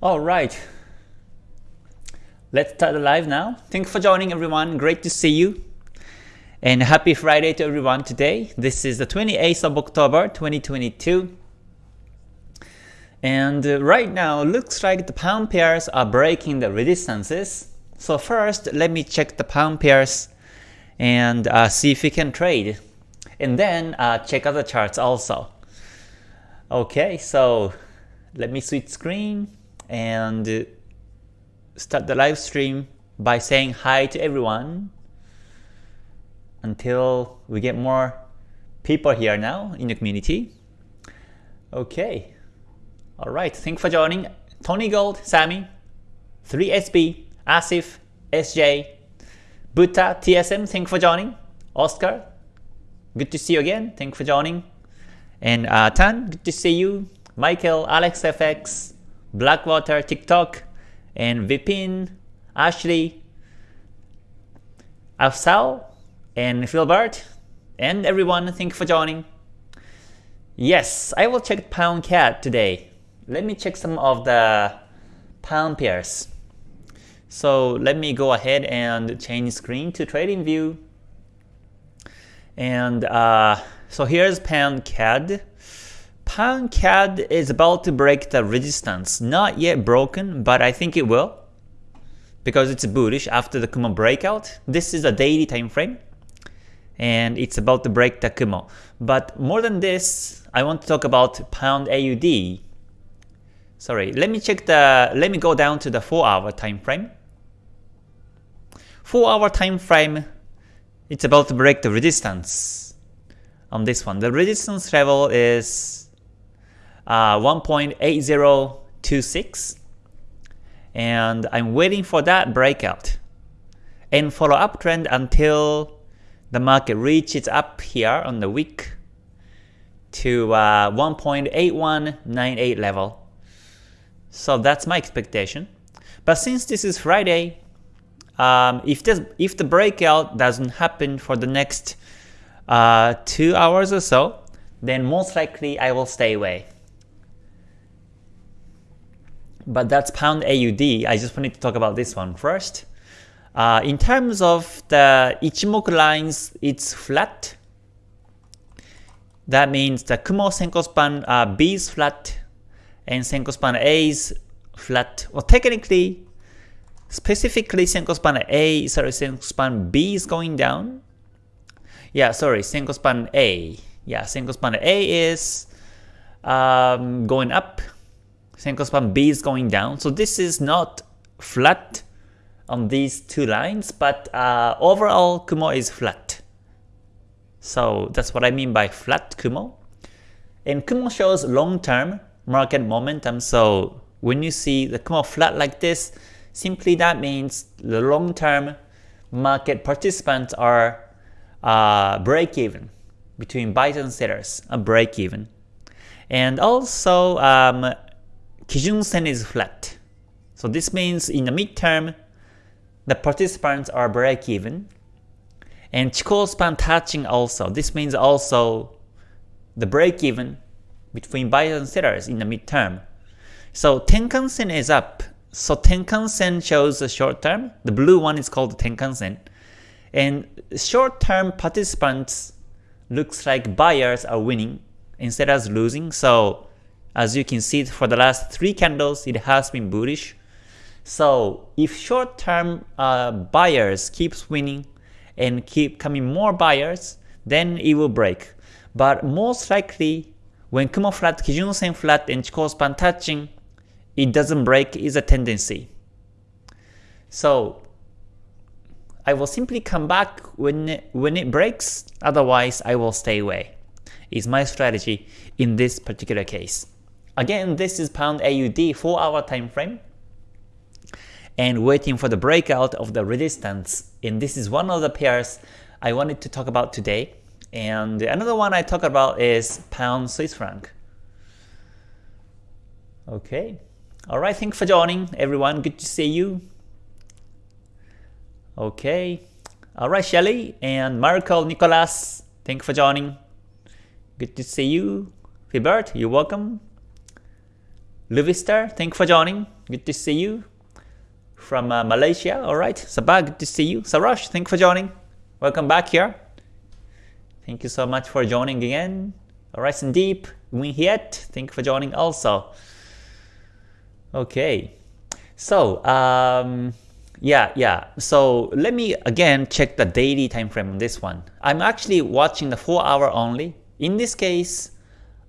All right. Let's start the live now. Thanks for joining everyone. Great to see you. And happy Friday to everyone today. This is the 28th of October 2022. And uh, right now looks like the pound pairs are breaking the resistances. So first let me check the pound pairs and uh, see if we can trade. And then uh, check other charts also. Okay, so let me switch screen and start the live stream by saying hi to everyone until we get more people here now in the community. Okay. Alright, thanks for joining. Tony Gold, Sammy, 3SB, Asif, SJ, Buta, TSM, thanks for joining. Oscar, good to see you again. Thanks for joining. And uh, Tan, good to see you. Michael, AlexFX, Blackwater, TikTok, and Vipin, Ashley, Afsal, and Philbert, and everyone, thank you for joining. Yes, I will check Pound CAD today. Let me check some of the Pound pairs. So let me go ahead and change screen to Trading View. And uh, so here's Pound CAD. Pound CAD is about to break the resistance. Not yet broken, but I think it will. Because it's bullish after the Kumo breakout. This is a daily time frame. And it's about to break the Kumo. But more than this, I want to talk about Pound AUD. Sorry, let me check the let me go down to the 4 hour time frame. 4 hour time frame, it's about to break the resistance on this one. The resistance level is uh, 1.8026 and I'm waiting for that breakout and follow up trend until the market reaches up here on the week to uh, 1.8198 level. So that's my expectation. But since this is Friday, um, if this if the breakout doesn't happen for the next uh, two hours or so, then most likely I will stay away but that's pound AUD. I just wanted to talk about this one first. Uh, in terms of the Ichimoku lines, it's flat. That means the Kumo Senko span uh, B is flat and Senko span A is flat. Well, technically, specifically Senko span A, sorry, Senko span B is going down. Yeah, sorry, Senko span A. Yeah, Senko span A is um, going up Senko span B is going down. So this is not flat on these two lines, but uh, overall Kumo is flat. So that's what I mean by flat Kumo. And Kumo shows long-term market momentum. So when you see the Kumo flat like this, simply that means the long-term market participants are uh, break-even between buyers and sellers, a break-even. And also um, Kijun Sen is flat. So this means in the midterm, the participants are break-even. And Chikou span touching also. This means also the break-even between buyers and sellers in the midterm. So Tenkan Sen is up. So Tenkan Sen shows the short term. The blue one is called Tenkan Sen. And short-term participants looks like buyers are winning instead of losing. So as you can see for the last 3 candles, it has been bullish. So if short-term uh, buyers keeps winning and keep coming more buyers, then it will break. But most likely, when Kumo flat, Kijun Sen flat, and Chikou span touching, it doesn't break is a tendency. So I will simply come back when it, when it breaks, otherwise I will stay away. Is my strategy in this particular case. Again, this is pound AUD 4 hour time frame and waiting for the breakout of the resistance. And this is one of the pairs I wanted to talk about today. And another one I talk about is pound Swiss franc. Okay. Alright, thanks for joining everyone. Good to see you. Okay. Alright, Shelly and Marco Nicolas, thank you for joining. Good to see you. Philbert, you're welcome. Luvister, thank you for joining. good to see you. From uh, Malaysia, alright. Sabah, good to see you. Sarash, thank you for joining. Welcome back here. Thank you so much for joining again. Alright, Sandeep, Win Hiet, thank you for joining also. Okay, so um, yeah, yeah. So let me again check the daily time frame on this one. I'm actually watching the 4 hour only. In this case,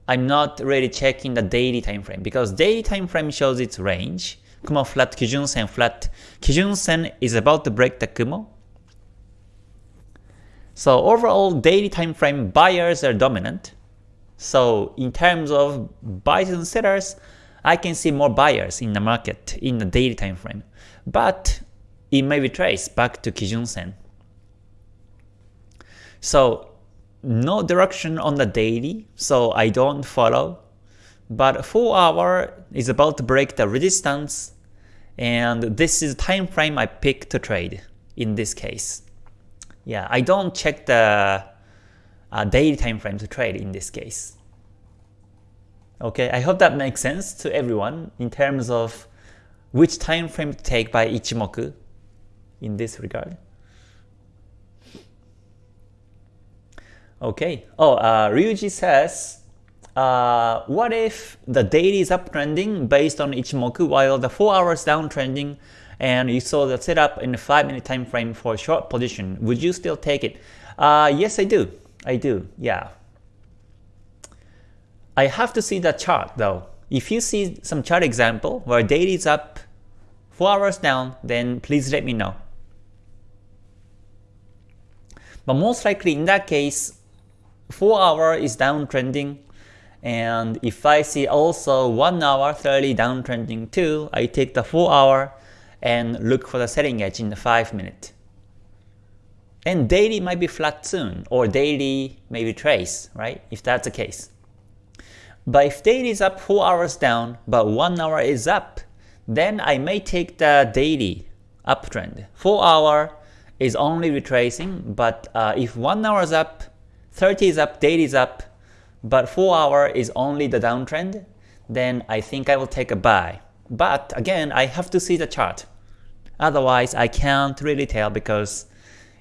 I'm not really checking the daily time frame because daily time frame shows its range. Kumo flat, Kijun Sen flat. Kijun Sen is about to break the Kumo. So overall daily time frame buyers are dominant. So in terms of buyers and sellers, I can see more buyers in the market in the daily time frame. But it may be traced back to Kijun Sen. So no direction on the daily, so I don't follow. But 4 hour is about to break the resistance, and this is the time frame I pick to trade in this case. Yeah, I don't check the uh, daily time frame to trade in this case. Okay, I hope that makes sense to everyone in terms of which time frame to take by Ichimoku in this regard. Okay. Oh, uh, Ryuji says, uh, what if the daily is uptrending based on Ichimoku while the 4 hours downtrending and you saw the setup in a 5 minute time frame for a short position, would you still take it? Uh, yes, I do. I do, yeah. I have to see the chart though. If you see some chart example where daily is up 4 hours down, then please let me know. But most likely in that case, 4 hour is downtrending and if I see also 1 hour 30 downtrending too, I take the 4 hour and look for the selling edge in the 5 minute. And daily might be flat soon, or daily maybe trace, right? If that's the case. But if daily is up 4 hours down, but 1 hour is up, then I may take the daily uptrend. 4 hour is only retracing, but uh, if 1 hour is up, 30 is up, daily is up, but 4 hour is only the downtrend, then I think I will take a buy. But again, I have to see the chart. Otherwise, I can't really tell because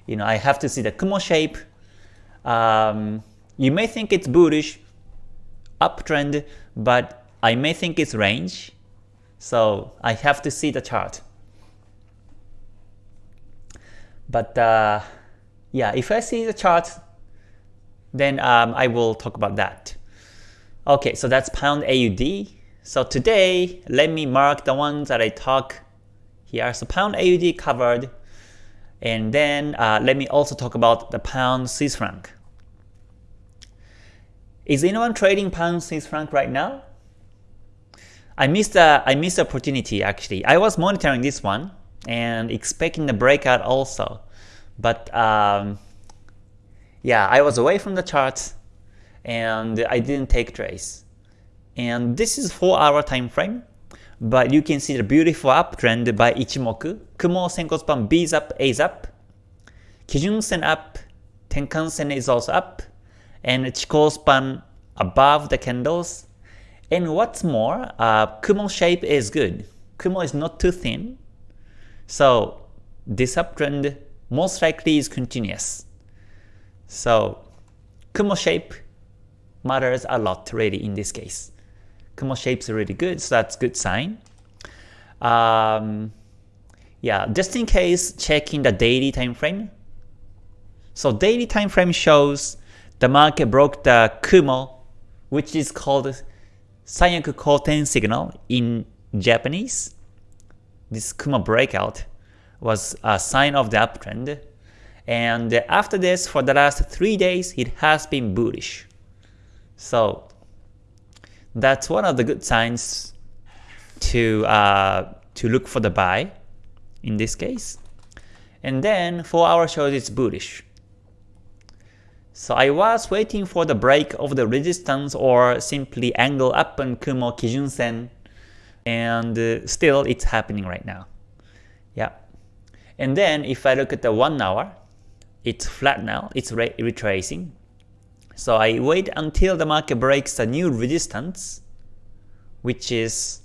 you know I have to see the Kumo shape. Um, you may think it's bullish, uptrend, but I may think it's range. So I have to see the chart. But uh, yeah, if I see the chart, then um, I will talk about that. Okay, so that's pound AUD. So today, let me mark the ones that I talk here. So pound AUD covered, and then uh, let me also talk about the pound Swiss franc. Is anyone trading pound Swiss franc right now? I missed a, I missed the opportunity actually. I was monitoring this one and expecting the breakout also. But um, yeah, I was away from the charts and I didn't take trades. And this is 4 hour time frame, but you can see the beautiful uptrend by Ichimoku. Kumo Senko span B is up, A is up. Kijun Sen up, Tenkan Sen is also up, and Chikou span above the candles. And what's more, uh, Kumo shape is good. Kumo is not too thin, so this uptrend most likely is continuous. So Kumo shape matters a lot really in this case. Kumo shape's are really good, so that's a good sign. Um, yeah, just in case, checking the daily time frame. So daily time frame shows the market broke the Kumo, which is called Sanyaku Koten signal in Japanese. This Kumo breakout was a sign of the uptrend. And after this, for the last 3 days, it has been bullish. So that's one of the good signs to, uh, to look for the buy in this case. And then 4 hour shows it's bullish. So I was waiting for the break of the resistance or simply angle up on Kumo Kijun Sen and uh, still it's happening right now. Yeah. And then if I look at the 1 hour, it's flat now, it's re retracing. So I wait until the market breaks a new resistance, which is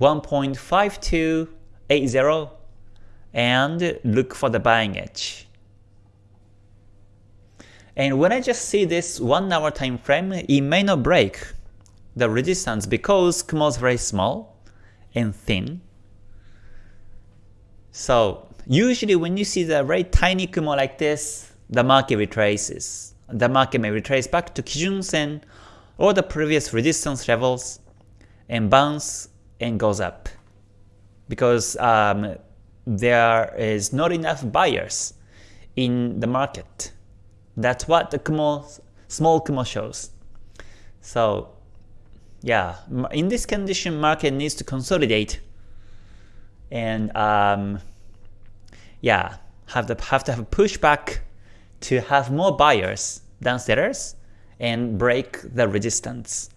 1.5280 and look for the buying edge. And when I just see this 1 hour time frame, it may not break the resistance because Kumo is very small and thin. So usually when you see the very tiny Kumo like this, the market retraces. The market may retrace back to Kijun Sen or the previous resistance levels and bounce and goes up because um, there is not enough buyers in the market. That's what the Kumo, small Kumo shows. So yeah, in this condition, market needs to consolidate and um, yeah, have to have to have a pushback to have more buyers than sellers and break the resistance.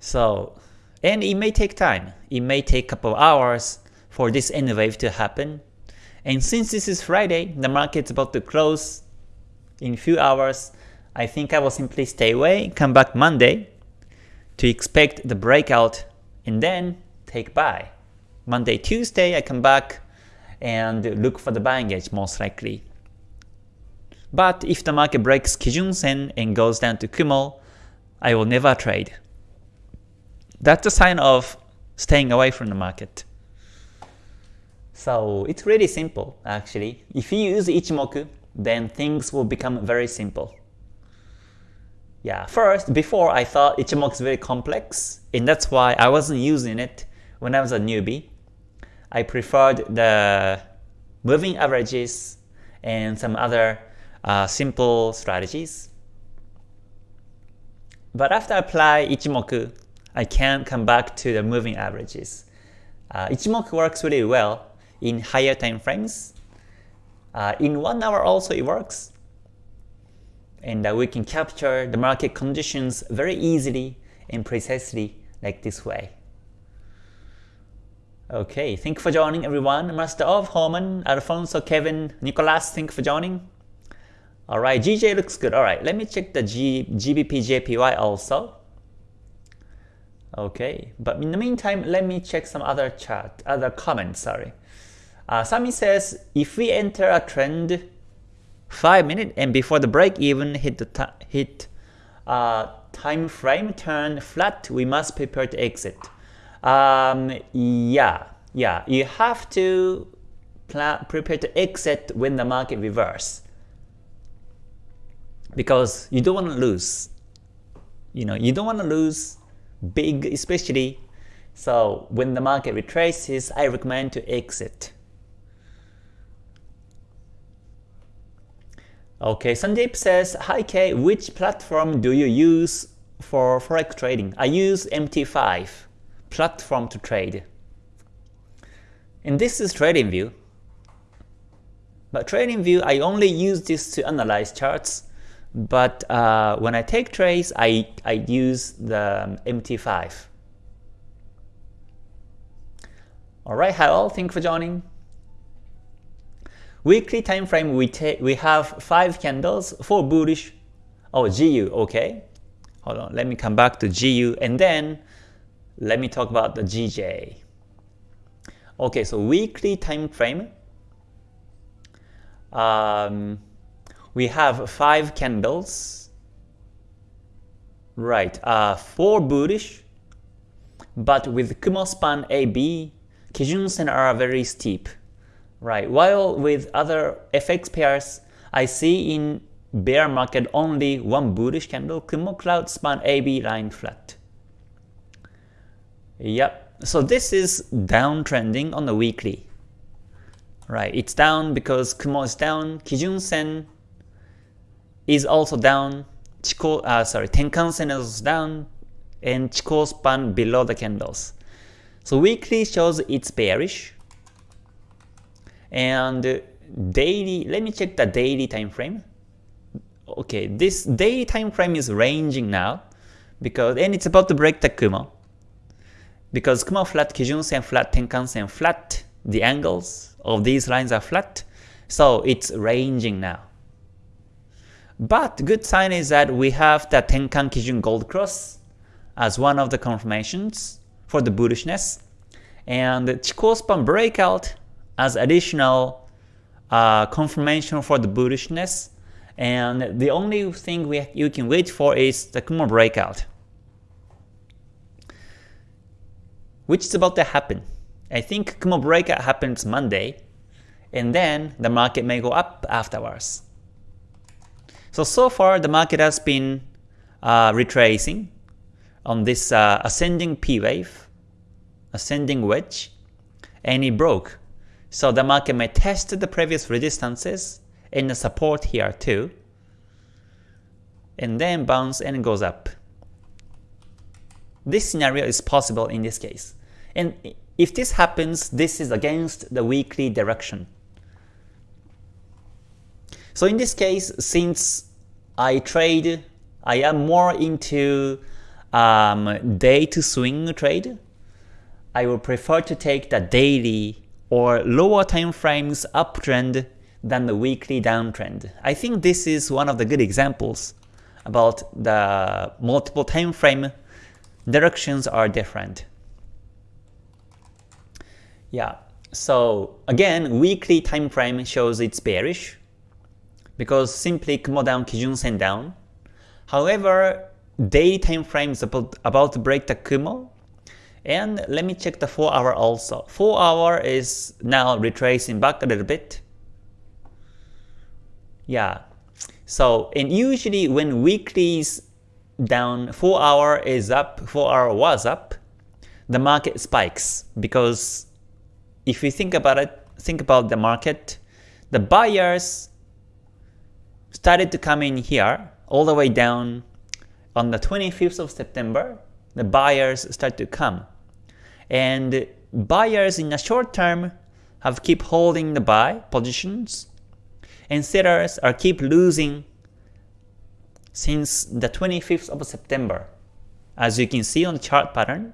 So, and it may take time. It may take a couple hours for this N wave to happen. And since this is Friday, the market's about to close in few hours, I think I will simply stay away, come back Monday to expect the breakout and then take buy. Monday, Tuesday, I come back and look for the buying edge most likely. But if the market breaks Kijun Sen and goes down to Kumo, I will never trade. That's a sign of staying away from the market. So it's really simple actually. If you use Ichimoku, then things will become very simple. Yeah, first, before I thought Ichimoku is very complex, and that's why I wasn't using it when I was a newbie. I preferred the moving averages and some other uh, simple strategies. But after I apply Ichimoku, I can come back to the moving averages. Uh, Ichimoku works really well in higher time frames. Uh, in one hour also it works. And uh, we can capture the market conditions very easily and precisely like this way. Okay, thank you for joining everyone. Master of Holman, Alfonso, Kevin, Nicolas, thank you for joining. Alright, GJ looks good. Alright, let me check the G, GBP JPY also. Okay, but in the meantime, let me check some other chart, other comments, sorry. Uh, Sami says, if we enter a trend 5 minute and before the break even hit the hit uh, time frame turn flat, we must prepare to exit. Um, yeah, yeah, you have to plan, prepare to exit when the market reverse because you don't want to lose. You know, you don't want to lose big especially. So when the market retraces, I recommend to exit. Okay, Sandeep says, Hi K, which platform do you use for forex trading? I use MT5 platform to trade. And this is TradingView. But TradingView, I only use this to analyze charts but uh, when I take trades, I, I use the MT5. Alright, hello, thank you for joining. Weekly time frame, we, take we have 5 candles, 4 bullish. Oh, GU, okay. Hold on, let me come back to GU and then let me talk about the GJ. Okay, so weekly time frame. Um, we have five candles. Right, uh, four bullish, but with Kumo span AB, Kijun Sen are very steep. Right, while with other FX pairs, I see in bear market only one bullish candle, Kumo Cloud span AB line flat. Yep, so this is downtrending on the weekly. Right, it's down because Kumo is down, Kijun Sen is also down, Chikou, uh, sorry, Tenkan Sen is down, and Chikou span below the candles. So weekly shows it's bearish, and daily, let me check the daily time frame. Okay, this daily time frame is ranging now, because and it's about to break the Kumo. Because Kumo flat, Kijun Sen flat, Tenkan Sen flat, the angles of these lines are flat, so it's ranging now. But good sign is that we have the Tenkan Kijun Gold Cross as one of the confirmations for the bullishness, and Chikou span breakout as additional uh, confirmation for the bullishness, and the only thing we, you can wait for is the Kumo breakout, which is about to happen. I think Kumo breakout happens Monday, and then the market may go up afterwards. So, so far the market has been uh, retracing on this uh, ascending P wave, ascending wedge, and it broke. So the market may test the previous resistances and the support here too, and then bounce and goes up. This scenario is possible in this case. And if this happens, this is against the weekly direction. So in this case, since I trade, I am more into um, day to swing trade, I would prefer to take the daily or lower time frames uptrend than the weekly downtrend. I think this is one of the good examples about the multiple time frame directions are different. Yeah, so again, weekly time frame shows it's bearish because simply Kumo down, Kijun Sen down. However, daily time frame is about, about to break the Kumo. And let me check the 4 hour also. 4 hour is now retracing back a little bit. Yeah. So, and usually when weekly is down, 4 hour is up, 4 hour was up, the market spikes because if you think about it, think about the market, the buyers started to come in here all the way down on the 25th of September, the buyers start to come. And buyers in the short term have keep holding the buy positions, and sellers are keep losing since the 25th of September, as you can see on the chart pattern.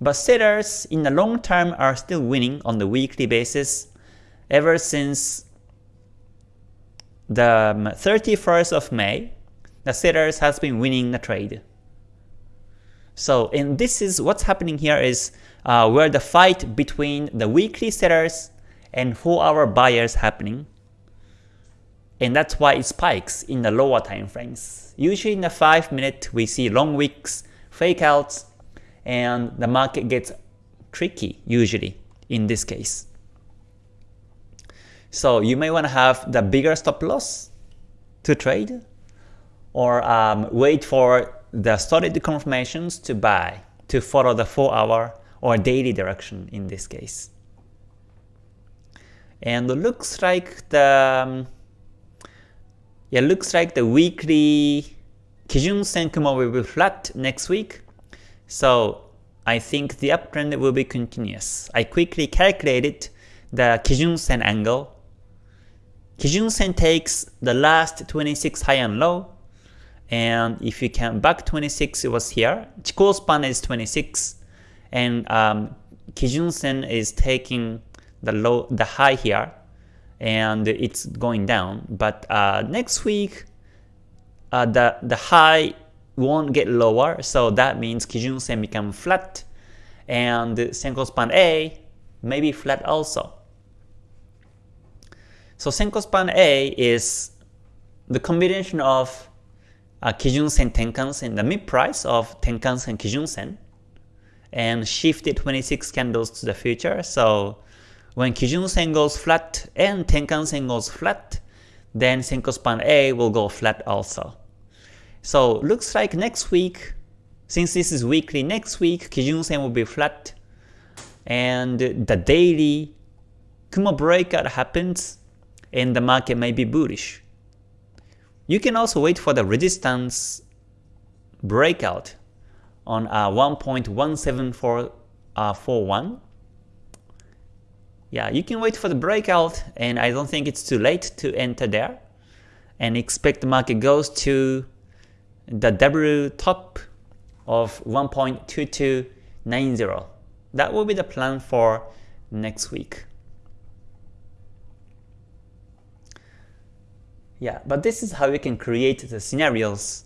But sellers in the long term are still winning on the weekly basis ever since the 31st of May, the sellers has been winning the trade. So, and this is what's happening here is uh, where the fight between the weekly sellers and 4-hour buyers happening. And that's why it spikes in the lower time frames. Usually in the 5 minute we see long wicks, fake outs, and the market gets tricky usually in this case. So you may want to have the bigger stop loss to trade or um, wait for the solid confirmations to buy to follow the 4 hour or daily direction in this case. And it looks like the um, yeah looks like the weekly Kijun will be flat next week. So I think the uptrend will be continuous. I quickly calculated the Kijun Sen angle. Kijun Sen takes the last 26 high and low and if you count back 26, it was here. Chikou span is 26, and um, Kijun Sen is taking the low, the high here, and it's going down. But uh, next week, uh, the the high won't get lower, so that means Kijun Sen become flat, and Senko span A may be flat also. So Senko span A is the combination of uh, Kijun-sen Tenkan-sen, the mid price of Tenkan-sen Kijun-sen, and shifted 26 candles to the future. So when Kijun-sen goes flat and Tenkan-sen goes flat, then Senko span A will go flat also. So looks like next week, since this is weekly, next week Kijun-sen will be flat, and the daily Kumo breakout happens, and the market may be bullish. You can also wait for the resistance breakout on uh, 1.17441. Uh, yeah, you can wait for the breakout and I don't think it's too late to enter there and expect the market goes to the W top of 1.2290. That will be the plan for next week. Yeah, but this is how you can create the scenarios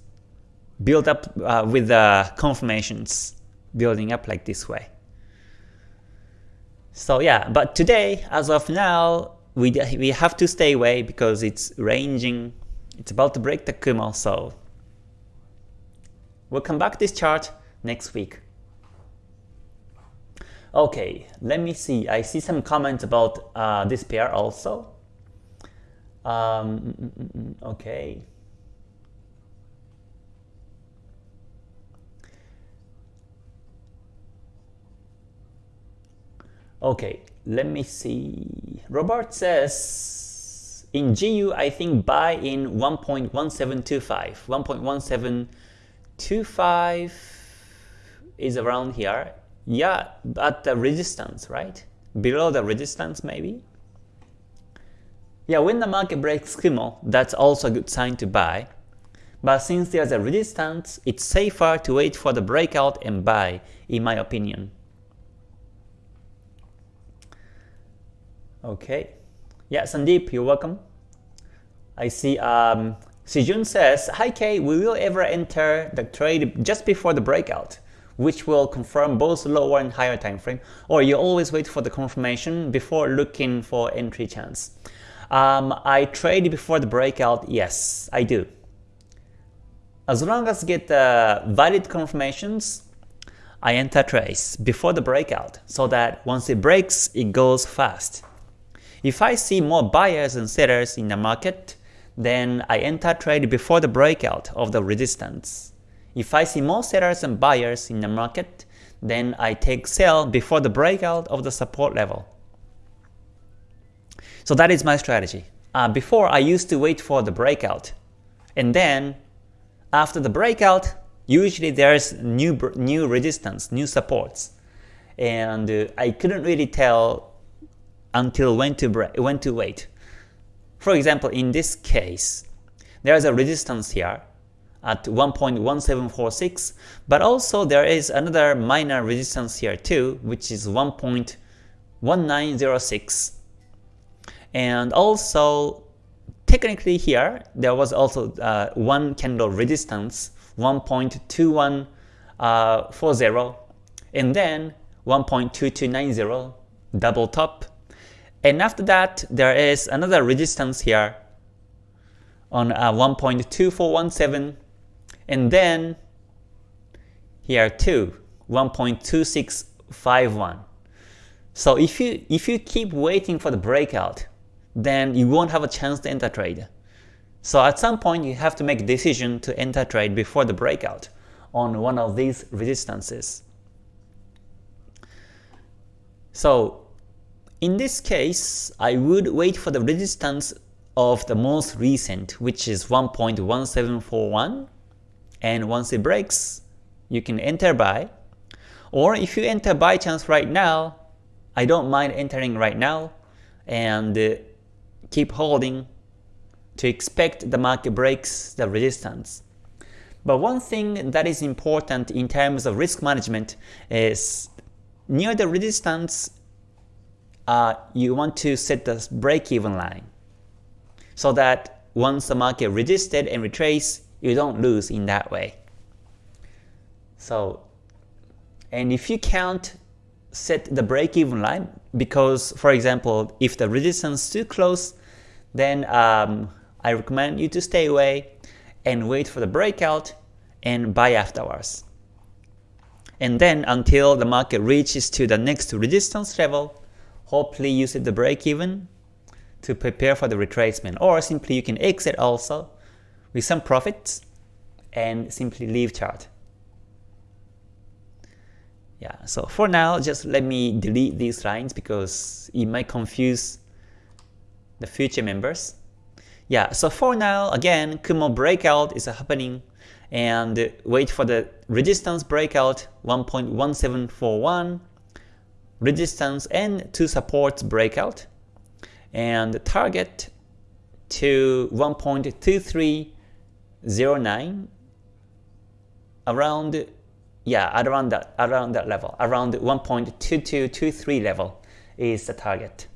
build up uh, with the confirmations building up like this way. So yeah, but today, as of now, we, we have to stay away because it's ranging, it's about to break the Kumo, so we'll come back this chart next week. Okay, let me see. I see some comments about uh, this pair also. Um, mm, mm, mm, okay. Okay, let me see. Robert says, in GU, I think buy in 1.1725. 1.1725 is around here. Yeah, at the resistance, right? Below the resistance, maybe? Yeah, when the market breaks Kumo, that's also a good sign to buy. But since there's a resistance, it's safer to wait for the breakout and buy, in my opinion. Okay. Yeah, Sandeep, you're welcome. I see um, Sijun says, Hi Kay, we will ever enter the trade just before the breakout, which will confirm both lower and higher time frame, or you always wait for the confirmation before looking for entry chance. Um, I trade before the breakout, yes, I do. As long as get the valid confirmations, I enter trades before the breakout, so that once it breaks, it goes fast. If I see more buyers and sellers in the market, then I enter trade before the breakout of the resistance. If I see more sellers and buyers in the market, then I take sell before the breakout of the support level. So that is my strategy. Uh, before I used to wait for the breakout, and then after the breakout, usually there's new new resistance, new supports, and uh, I couldn't really tell until when to, when to wait. For example, in this case, there is a resistance here at 1.1746, but also there is another minor resistance here too, which is 1.1906. And also, technically here, there was also uh, one candle resistance, 1.2140, uh, and then 1.2290, double top, and after that, there is another resistance here on uh, 1.2417 and then here too 1.2651. So if you if you keep waiting for the breakout, then you won't have a chance to enter trade. So at some point you have to make a decision to enter trade before the breakout on one of these resistances. So in this case, I would wait for the resistance of the most recent, which is 1.1741, and once it breaks, you can enter buy. Or if you enter buy chance right now, I don't mind entering right now and uh, keep holding to expect the market breaks the resistance. But one thing that is important in terms of risk management is near the resistance uh, you want to set the break-even line so that once the market resisted and retrace, you don't lose in that way. So, and if you can't set the break-even line, because for example, if the resistance is too close, then um, I recommend you to stay away and wait for the breakout and buy afterwards. And then until the market reaches to the next resistance level, hopefully use it the break even to prepare for the retracement or simply you can exit also with some profits and simply leave chart. Yeah, so for now just let me delete these lines because it might confuse the future members. Yeah, so for now again Kumo breakout is happening and wait for the resistance breakout 1.1741 resistance and two supports breakout and target to 1.2309 around yeah around that around that level around 1.2223 level is the target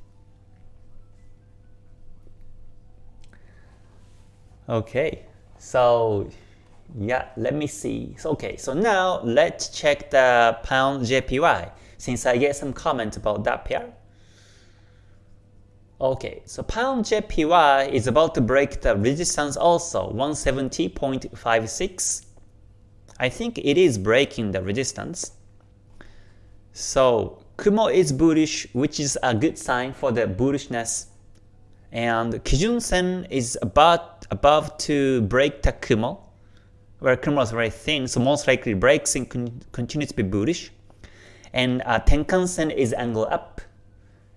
okay so Yeah, let me see. So, okay, so now let's check the pound JPY since I get some comment about that pair. Okay, so pound JPY is about to break the resistance also, 170.56. I think it is breaking the resistance. So Kumo is bullish, which is a good sign for the bullishness. And Kijun Sen is about above to break the Kumo, where Kumo is very thin, so most likely breaks and con continues to be bullish. And uh, Tenkan Sen is angle up,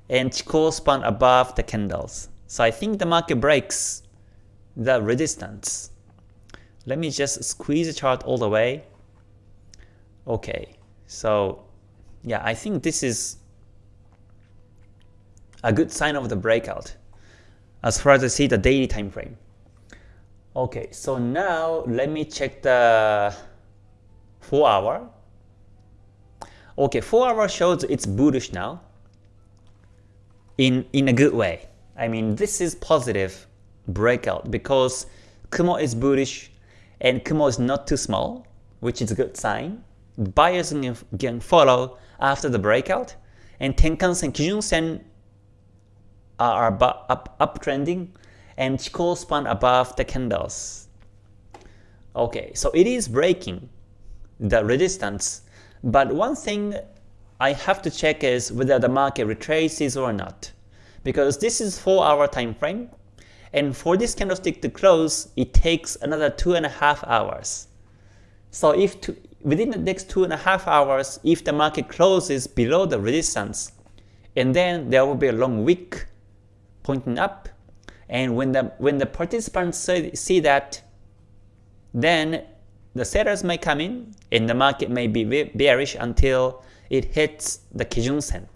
and Chikou span above the candles. So I think the market breaks the resistance. Let me just squeeze the chart all the way. Okay, so yeah, I think this is a good sign of the breakout as far as I see the daily time frame. Okay, so now let me check the 4 hour. Okay, 4 hour shows it's bullish now in, in a good way. I mean, this is positive breakout because Kumo is bullish and Kumo is not too small, which is a good sign. Buyers can follow after the breakout, and Tenkan-sen, Kijun-sen are up, uptrending, and Chikou span above the candles. Okay, so it is breaking the resistance, but one thing I have to check is whether the market retraces or not. Because this is 4 hour time frame, and for this candlestick to close, it takes another 2.5 hours. So if to, within the next 2.5 hours, if the market closes below the resistance, and then there will be a long wick pointing up, and when the when the participants see, see that, then the sellers may come in, and the market may be bearish until it hits the Kijun Sen.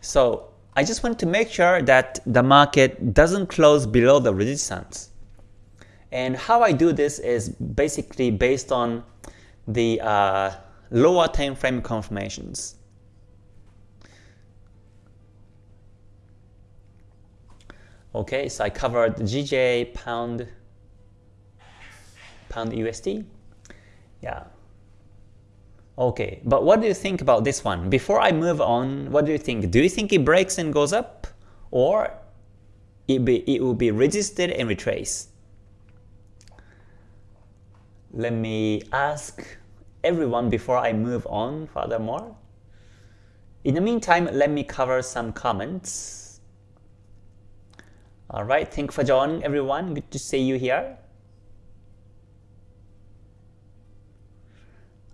So I just want to make sure that the market doesn't close below the resistance. And how I do this is basically based on the uh, lower time frame confirmations. Okay, so I covered GJ, pound, pound USD. Yeah, Okay, but what do you think about this one? Before I move on, what do you think? Do you think it breaks and goes up? Or it, be, it will be resisted and retrace? Let me ask everyone before I move on furthermore. In the meantime, let me cover some comments. Alright, thank for joining everyone. Good to see you here.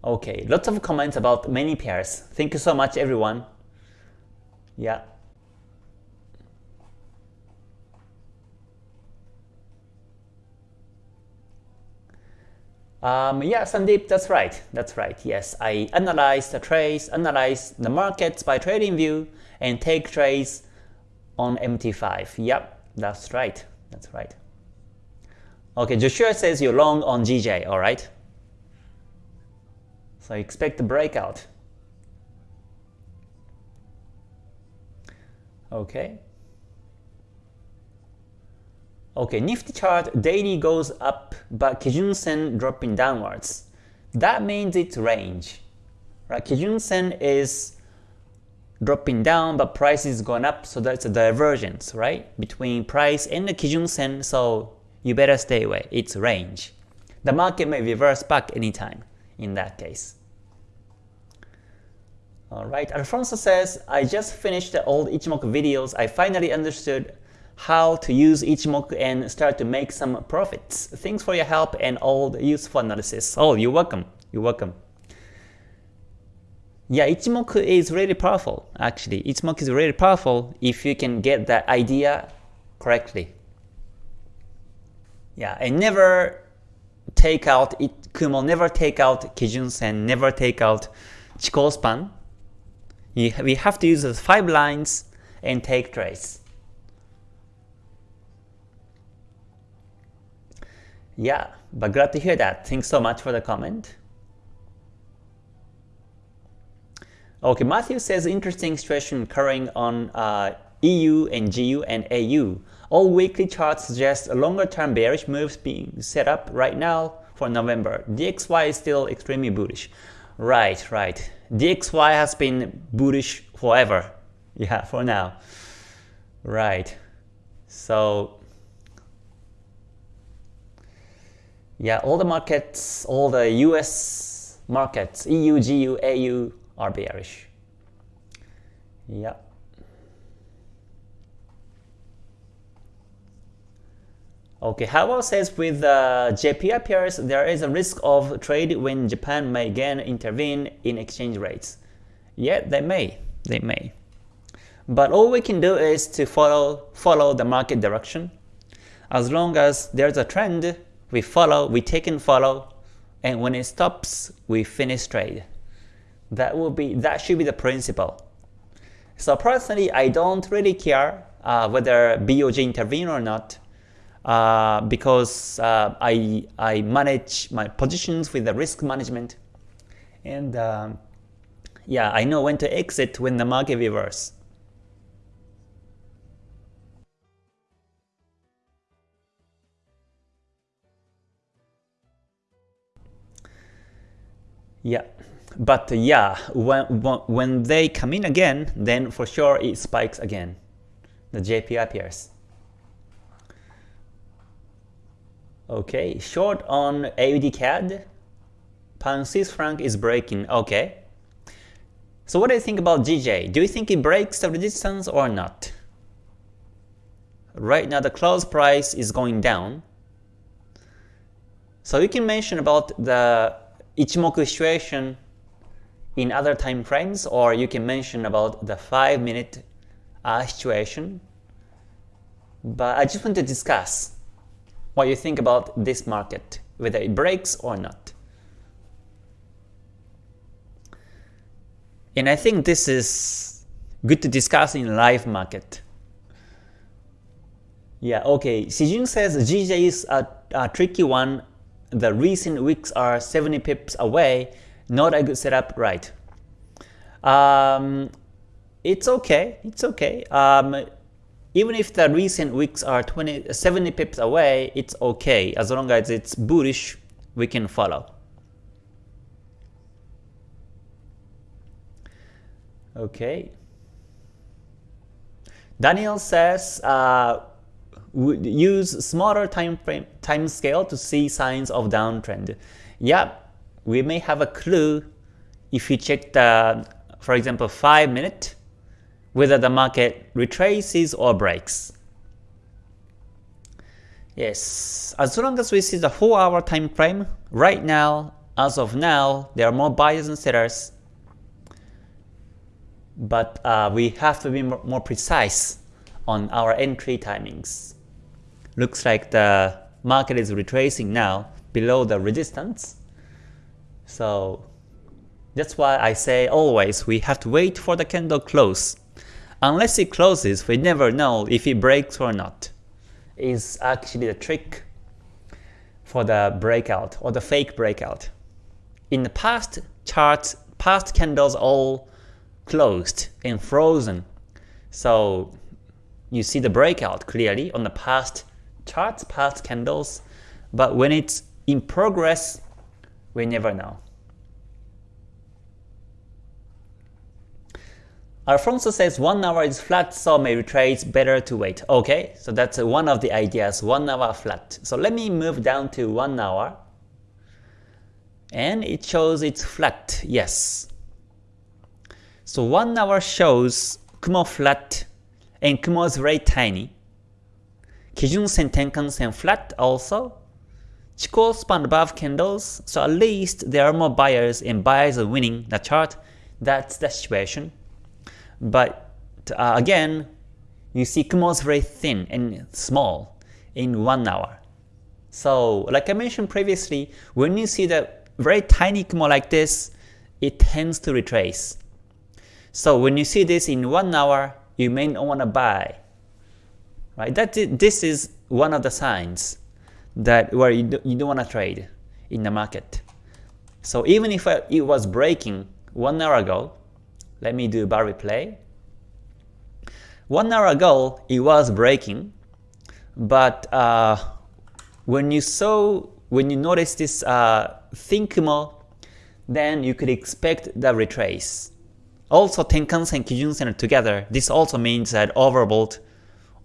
Okay, lots of comments about many pairs. Thank you so much everyone. Yeah. Um, yeah, Sandeep, that's right. That's right. Yes, I analyze the trades, analyze the markets by TradingView, and take trades on MT5. Yep, that's right. That's right. Okay, Joshua says you're long on GJ. All right. So expect the breakout. Okay. Okay, Nifty chart daily goes up, but Kijun Sen dropping downwards. That means it's range. Right? Kijun Sen is dropping down, but price is going up, so that's a divergence, right? Between price and the Kijun Sen, so you better stay away. It's range. The market may reverse back anytime in that case. Alright, Alfonso says, I just finished the old Ichimoku videos. I finally understood how to use Ichimoku and start to make some profits. Thanks for your help and all the useful analysis. Oh, you're welcome. You're welcome. Yeah, Ichimoku is really powerful, actually. Ichimoku is really powerful if you can get that idea correctly. Yeah, and never take out, it, Kumo never take out Kijun Sen, never take out Chikou span we have to use those five lines and take trades. Yeah, but glad to hear that. Thanks so much for the comment. Okay, Matthew says interesting situation occurring on uh, EU and GU and AU. All weekly charts suggest longer term bearish moves being set up right now for November. DXY is still extremely bullish. Right, right. DXY has been bullish forever. Yeah, for now. Right. So yeah, all the markets, all the US markets, EU, GU, AU are bearish. Yeah. Okay, how about says with uh, JPY pairs, there is a risk of trade when Japan may again intervene in exchange rates. Yeah, they may. They may. But all we can do is to follow follow the market direction. As long as there's a trend, we follow, we take and follow, and when it stops, we finish trade. That will be that should be the principle. So personally, I don't really care uh, whether BOJ intervene or not uh, because uh, I, I manage my positions with the risk management. And um, yeah, I know when to exit when the market reverse. Yeah, but yeah, when, when they come in again, then for sure it spikes again. The JPY appears. Okay, short on AUD CAD. Pound Swiss franc is breaking. Okay. So what do you think about GJ? Do you think it breaks the resistance or not? Right now the close price is going down. So you can mention about the Ichimoku situation in other time frames or you can mention about the 5 minute uh, situation. But I just want to discuss what you think about this market, whether it breaks or not. And I think this is good to discuss in live market. Yeah, okay. Sijun says GJ is a, a tricky one. The recent weeks are 70 pips away. Not a good setup, right? Um, it's okay. It's okay. Um, even if the recent wicks are 20, 70 pips away, it's okay. As long as it's bullish, we can follow. Okay. Daniel says, uh, use smaller time frame time scale to see signs of downtrend. Yeah, we may have a clue if you check the, for example, 5 minute whether the market retraces or breaks. Yes, as long as we see the 4 hour time frame, right now, as of now, there are more buyers and sellers. But uh, we have to be more precise on our entry timings. Looks like the market is retracing now below the resistance. So that's why I say always we have to wait for the candle close Unless it closes, we never know if it breaks or not. Is actually the trick for the breakout or the fake breakout. In the past charts, past candles all closed and frozen. So you see the breakout clearly on the past charts, past candles, but when it's in progress, we never know. Alfonso says 1 hour is flat, so may retrace, better to wait. Okay, so that's one of the ideas, 1 hour flat. So let me move down to 1 hour. And it shows it's flat, yes. So 1 hour shows Kumo flat and Kumo is very tiny. Kijun-sen, Tenkan-sen flat also. Chikou span above candles, so at least there are more buyers and buyers are winning the chart. That's the situation. But uh, again, you see Kumo is very thin and small in 1 hour. So like I mentioned previously, when you see the very tiny Kumo like this, it tends to retrace. So when you see this in 1 hour, you may not want to buy. Right? That this is one of the signs that where you, do, you don't want to trade in the market. So even if uh, it was breaking 1 hour ago, let me do bar replay. One hour ago, it was breaking, but uh, when you saw, when you notice this uh, Kumo, then you could expect the retrace. Also Tenkan-sen, and Kijun-sen together, this also means that overbought,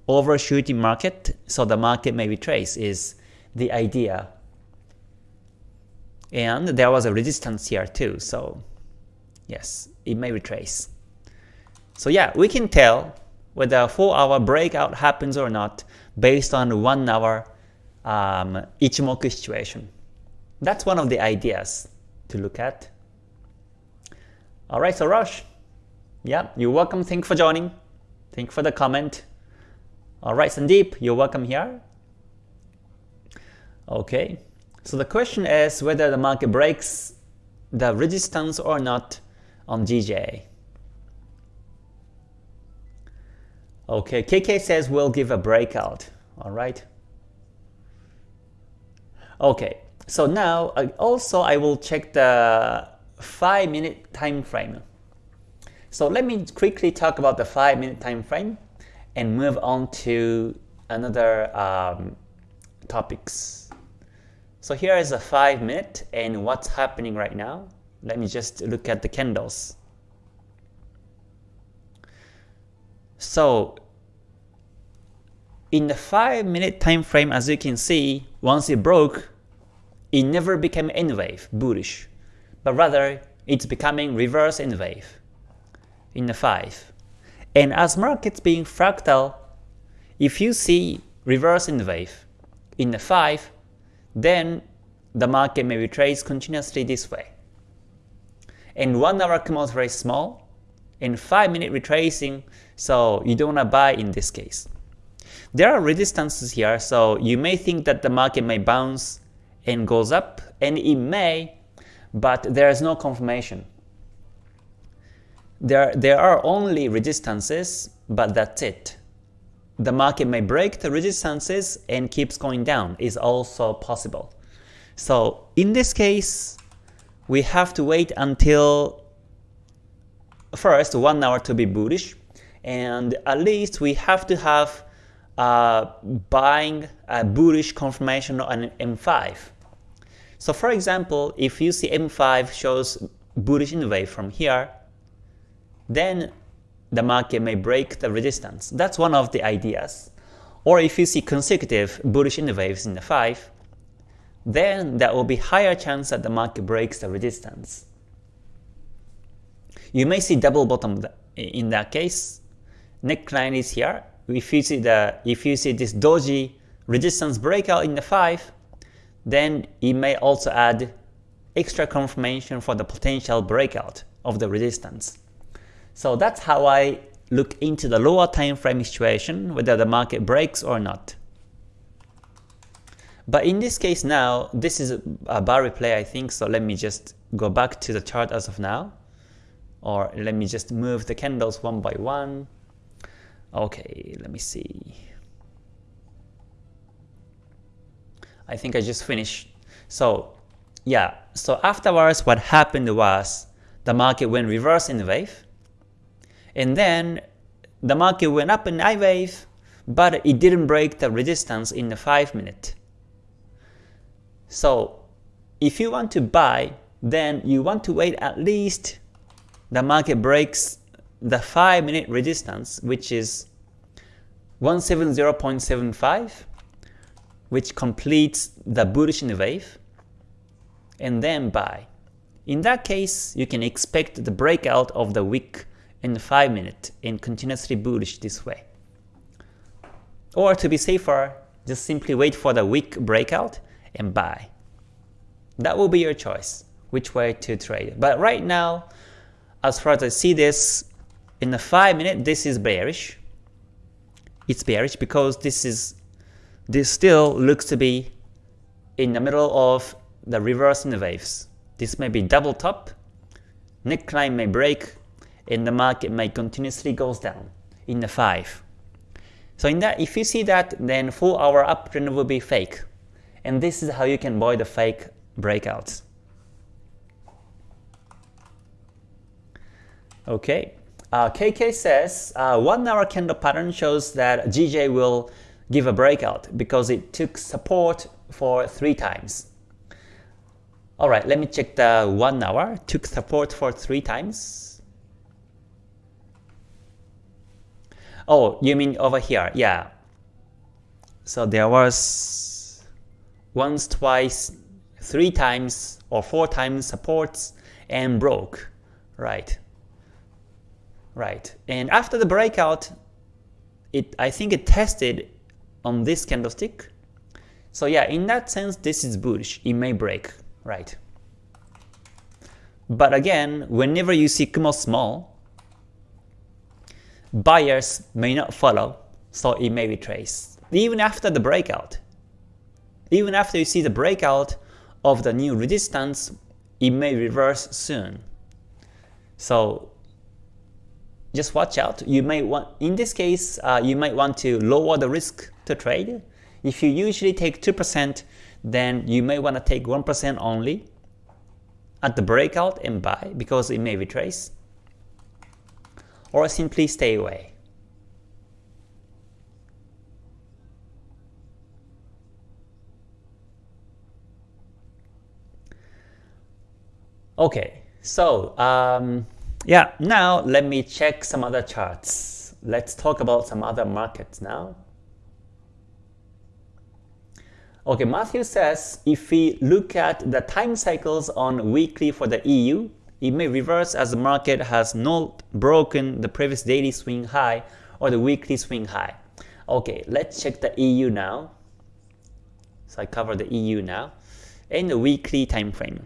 overshooting market, so the market may retrace is the idea. And there was a resistance here too, so yes, it may retrace. So yeah, we can tell whether a 4 hour breakout happens or not based on 1 hour um, Ichimoku situation. That's one of the ideas to look at. Alright, so Rush, yeah, you're welcome. Thank you for joining. Thank you for the comment. Alright, Sandeep, you're welcome here. Okay, so the question is whether the market breaks the resistance or not on GJ. Okay, KK says we'll give a breakout. Alright. Okay, so now also I will check the 5 minute time frame. So let me quickly talk about the 5 minute time frame and move on to another um, topics. So here is a 5 minute and what's happening right now. Let me just look at the candles. So in the 5 minute time frame as you can see, once it broke, it never became N wave, bullish, but rather it's becoming reverse N wave in the 5. And as markets being fractal, if you see reverse N wave in the 5, then the market may retrace continuously this way. And 1 hour Kumo is very small, and 5 minute retracing, so you don't want to buy in this case. There are resistances here, so you may think that the market may bounce and goes up, and it may, but there is no confirmation. There, there are only resistances, but that's it. The market may break the resistances and keeps going down is also possible. So in this case, we have to wait until first 1 hour to be bullish, and at least we have to have uh, buying a bullish confirmation on M5. So for example, if you see M5 shows bullish N wave from here, then the market may break the resistance. That's one of the ideas. Or if you see consecutive bullish N waves in the 5, then there will be higher chance that the market breaks the resistance. You may see double bottom in that case. Neckline is here. If you see the if you see this doji resistance breakout in the 5, then it may also add extra confirmation for the potential breakout of the resistance. So that's how I look into the lower time frame situation, whether the market breaks or not. But in this case now, this is a bar replay I think, so let me just go back to the chart as of now. Or let me just move the candles one by one. Okay, let me see. I think I just finished. So yeah, so afterwards what happened was the market went reverse in the wave and then the market went up in I wave, but it didn't break the resistance in the 5 minute. So if you want to buy, then you want to wait at least the market breaks the 5 minute resistance, which is 170.75, which completes the bullish wave, and then buy. In that case, you can expect the breakout of the week in 5 minutes and continuously bullish this way. Or to be safer, just simply wait for the wick breakout and buy. That will be your choice, which way to trade. But right now, as far as I see this, in the 5 minute, this is bearish. It's bearish because this is this still looks to be in the middle of the reverse in the waves. This may be double top, neckline may break, and the market may continuously goes down in the 5. So in that, if you see that, then 4 hour uptrend will be fake. And this is how you can avoid the fake breakouts. Okay, uh, KK says, uh, 1 hour candle pattern shows that GJ will give a breakout because it took support for three times. Alright, let me check the one hour. Took support for three times. Oh, you mean over here? Yeah. So there was once, twice, three times or four times supports and broke. Right. Right. And after the breakout, it I think it tested on this candlestick. So yeah, in that sense, this is bullish. It may break, right? But again, whenever you see Kumo small, buyers may not follow, so it may retrace. Even after the breakout, even after you see the breakout of the new resistance, it may reverse soon. So just watch out. You may want, in this case, uh, you might want to lower the risk to trade. If you usually take 2%, then you may want to take 1% only at the breakout and buy because it may retrace. Or simply stay away. Okay, so um, yeah, now let me check some other charts. Let's talk about some other markets now. Okay, Matthew says if we look at the time cycles on weekly for the EU, it may reverse as the market has not broken the previous daily swing high or the weekly swing high. Okay, let's check the EU now. So I cover the EU now in the weekly time frame.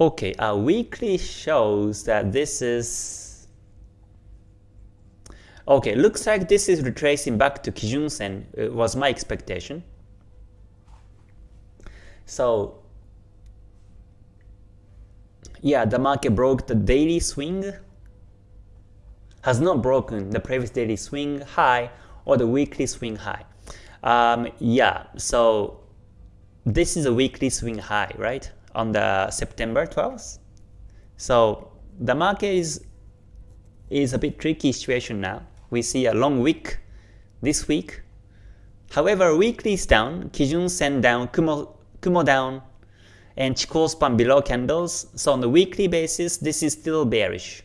Okay, our weekly shows that this is Okay, looks like this is retracing back to Kijun Sen, it was my expectation. So yeah, the market broke the daily swing, has not broken the previous daily swing high or the weekly swing high. Um, yeah, so this is a weekly swing high, right? On the September 12th. So the market is is a bit tricky situation now. We see a long week this week. However, weekly is down, Kijun Sen down, Kumo, Kumo down, and Chikou span below candles. So on the weekly basis, this is still bearish.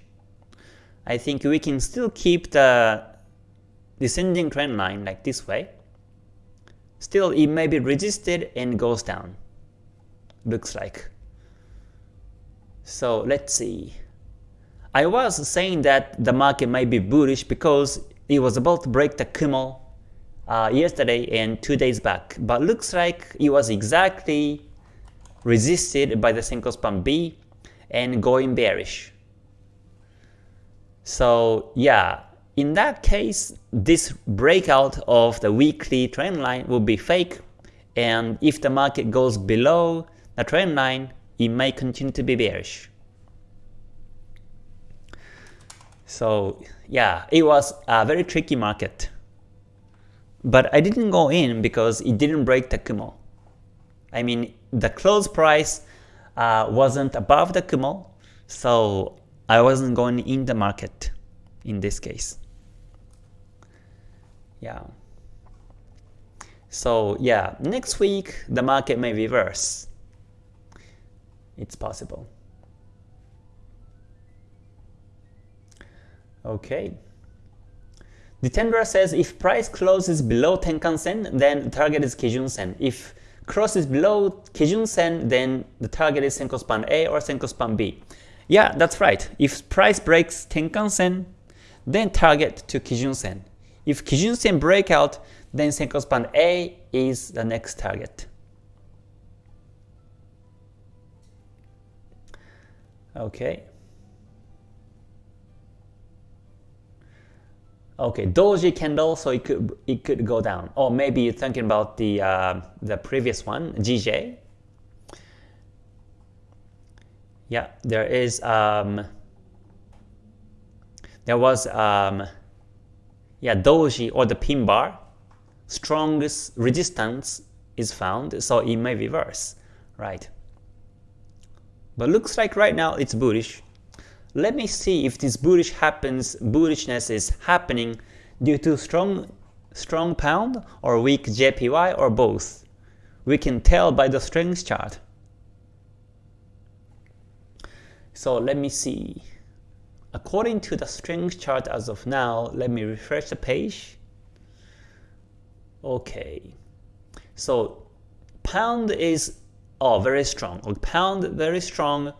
I think we can still keep the descending trend line like this way. Still, it may be resisted and goes down looks like. So let's see. I was saying that the market might be bullish because it was about to break the Kumo uh, yesterday and two days back, but looks like it was exactly resisted by the Senko span B and going bearish. So yeah, in that case, this breakout of the weekly trend line will be fake, and if the market goes below the trend line, it may continue to be bearish. So yeah, it was a very tricky market. But I didn't go in because it didn't break the Kumo. I mean, the close price uh, wasn't above the Kumo, so I wasn't going in the market in this case. Yeah. So yeah, next week the market may reverse it's possible. Okay. The Jitendra says if price closes below Tenkan Sen, then the target is Kijun Sen. If crosses below Kijun Sen, then the target is Senko Span A or Senko Span B. Yeah, that's right. If price breaks Tenkan Sen, then target to Kijun Sen. If Kijun Sen breakout, then Senko Span A is the next target. Okay. Okay, doji candle, so it could it could go down. Or maybe you're thinking about the uh, the previous one, GJ. Yeah, there is um, there was um, yeah doji or the pin bar. Strongest resistance is found, so it may reverse, right? But looks like right now it's bullish. Let me see if this bullish happens, bullishness is happening due to strong strong pound or weak JPY or both. We can tell by the strength chart. So let me see. According to the strength chart as of now, let me refresh the page. Okay. So pound is oh very strong. Pound very strong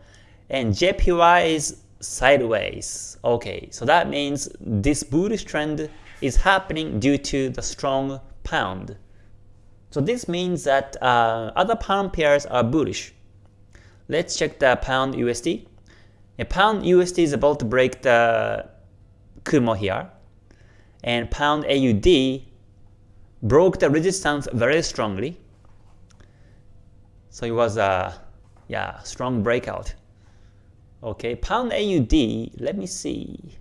and JPY is sideways. Okay, so that means this bullish trend is happening due to the strong pound. So this means that uh, other pound pairs are bullish. Let's check the pound USD. A pound USD is about to break the Kumo here. And pound AUD broke the resistance very strongly. So it was a yeah, strong breakout. Okay, pound AUD, let me see.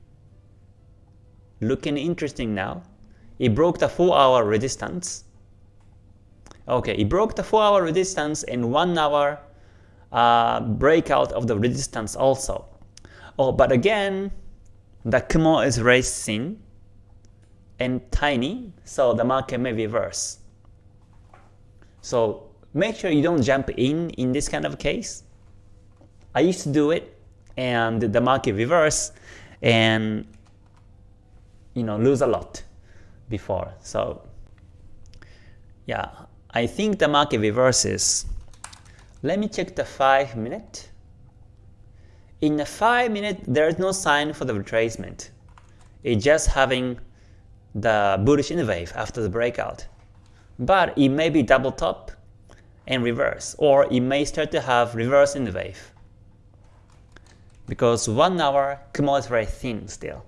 Looking interesting now. It broke the 4 hour resistance. Okay, it broke the 4 hour resistance and 1 hour uh, breakout of the resistance also. Oh, but again, the Kumo is racing and tiny, so the market may reverse. So make sure you don't jump in in this kind of case. I used to do it and the market reverse and you know lose a lot before. So yeah, I think the market reverses. Let me check the 5 minute. In the 5 minute, there is no sign for the retracement. It's just having the bullish N wave after the breakout. But it may be double top and reverse, or it may start to have reverse in the wave. Because 1 hour Kumo is very thin still.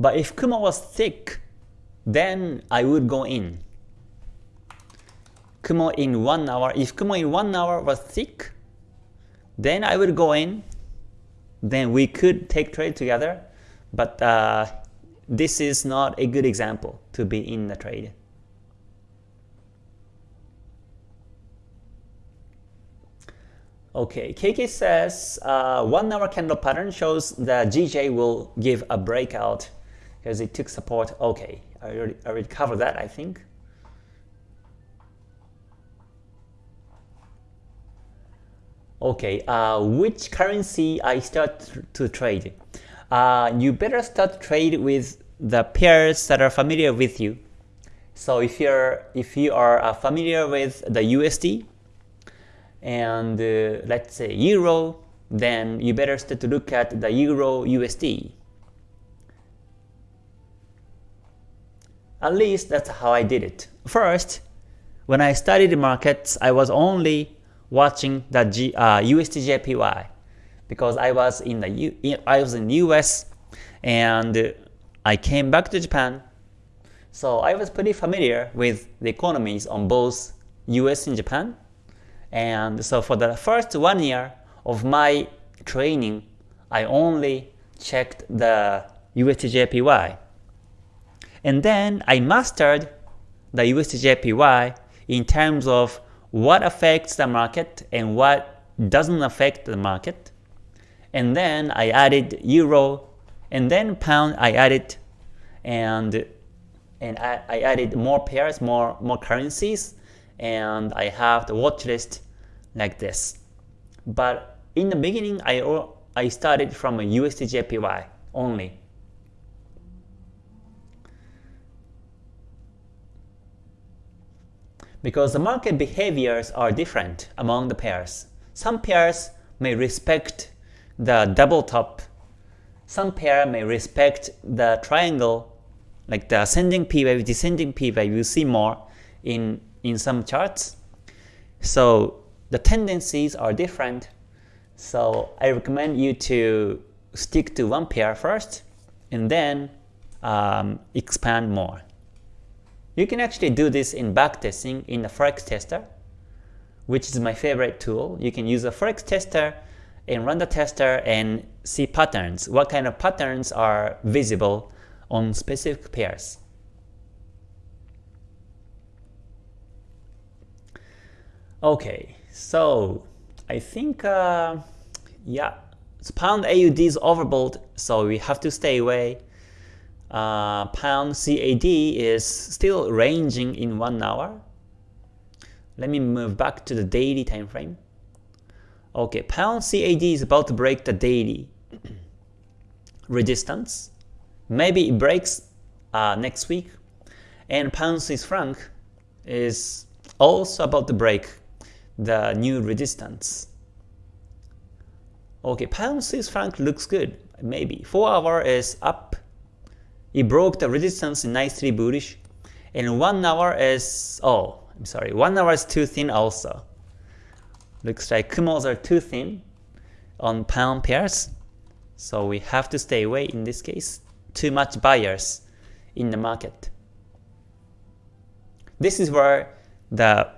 But if Kumo was thick, then I would go in. Kumo in 1 hour, if Kumo in 1 hour was thick, then I would go in, then we could take trade together, but uh, this is not a good example to be in the trade. Okay, KK says uh, one hour candle pattern shows that GJ will give a breakout because it took support. Okay, I already, I already covered that, I think. Okay, uh, which currency I start to trade? Uh, you better start trade with the pairs that are familiar with you. So if you're if you are uh, familiar with the USD and uh, let's say Euro, then you better start to look at the Euro USD. At least that's how I did it. First, when I studied the markets, I was only watching the G, uh, USD because I was in the U, I was in US and I came back to Japan. So I was pretty familiar with the economies on both US and Japan. And so for the first one year of my training, I only checked the USDJPY. And then I mastered the USDJPY in terms of what affects the market and what doesn't affect the market. And then I added euro and then pound I added and and I, I added more pairs, more more currencies, and I have the watch list like this. But in the beginning, I I started from a USDJPY only. because the market behaviors are different among the pairs. Some pairs may respect the double top, some pair may respect the triangle, like the ascending P wave, descending P wave, you see more in, in some charts. So the tendencies are different, so I recommend you to stick to one pair first, and then um, expand more. You can actually do this in backtesting in the Forex tester, which is my favorite tool. You can use a Forex tester and run the tester and see patterns, what kind of patterns are visible on specific pairs. Okay, so I think, uh, yeah, pound AUD is overbought, so we have to stay away. Uh, pound CAD is still ranging in one hour. Let me move back to the daily time frame. Okay, pound CAD is about to break the daily resistance. Maybe it breaks uh, next week. And pound Swiss franc is also about to break the new resistance. Okay, pound Swiss franc looks good, maybe. 4 hour is up. It broke the resistance nicely bullish. And 1 hour is, oh, I'm sorry, 1 hour is too thin also. Looks like Kumos are too thin on pound pairs. So we have to stay away in this case. Too much buyers in the market. This is where the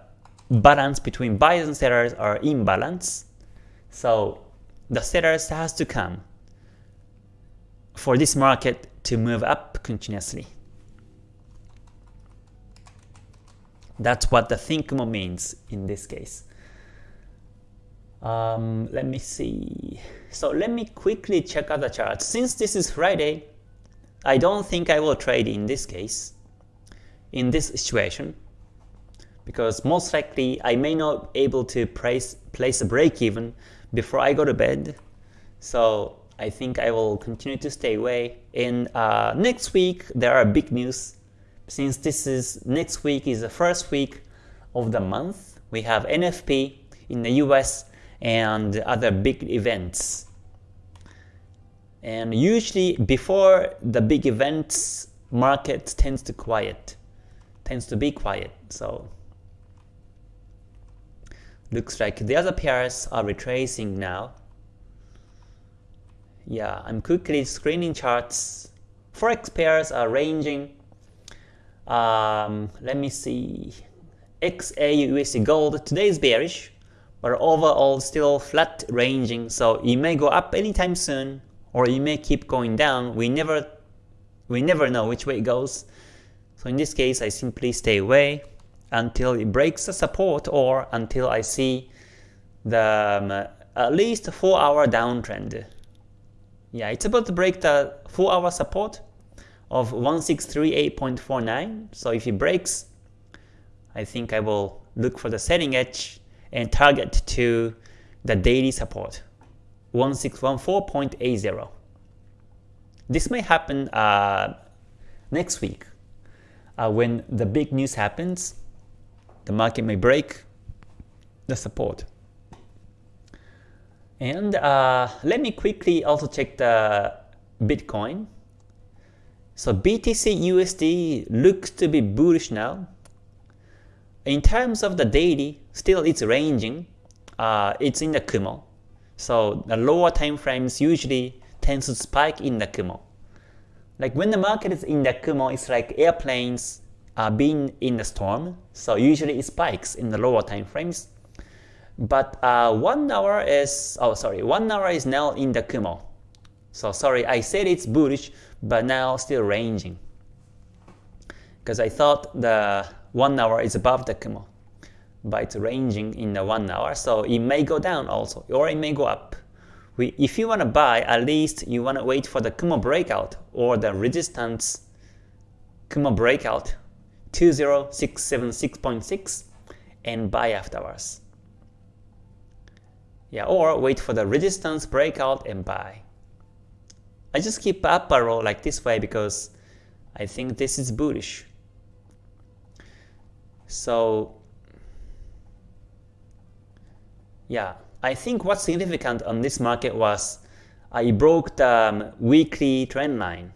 balance between buyers and sellers are imbalance. So the sellers has to come for this market to move up continuously. That's what the thin Kumo means in this case. Um, let me see. So let me quickly check out the chart. Since this is Friday, I don't think I will trade in this case, in this situation, because most likely I may not able to place, place a break even before I go to bed. So I think I will continue to stay away. And uh, next week there are big news. Since this is next week is the first week of the month, we have NFP in the US and other big events. And usually before the big events, market tends to quiet, tends to be quiet. So looks like the other pairs are retracing now. Yeah, I'm quickly screening charts. Forex pairs are ranging. Um, let me see. XAU USD Gold today is bearish, but overall still flat ranging. So it may go up anytime soon, or it may keep going down. We never we never know which way it goes. So in this case, I simply stay away until it breaks the support or until I see the um, at least 4 hour downtrend. Yeah, it's about to break the 4 hour support of 1638.49. So if it breaks, I think I will look for the setting edge and target to the daily support. 1614.80. This may happen uh, next week uh, when the big news happens. The market may break the support. And uh, let me quickly also check the Bitcoin. So BTC USD looks to be bullish now. In terms of the daily, still it's ranging. Uh, it's in the Kumo. So the lower time frames usually tends to spike in the Kumo. Like when the market is in the Kumo, it's like airplanes being in the storm. So usually it spikes in the lower time frames. But uh, one hour is oh sorry, one hour is now in the Kumo. So sorry, I said it's bullish, but now still ranging. Because I thought the one hour is above the Kumo but it's ranging in the one hour, so it may go down also, or it may go up. We, if you want to buy, at least you want to wait for the Kumo breakout or the resistance Kumo breakout 20676.6 and buy afterwards. Yeah, or wait for the resistance breakout and buy. I just keep up arrow like this way because I think this is bullish. So yeah, I think what's significant on this market was I broke the um, weekly trend line.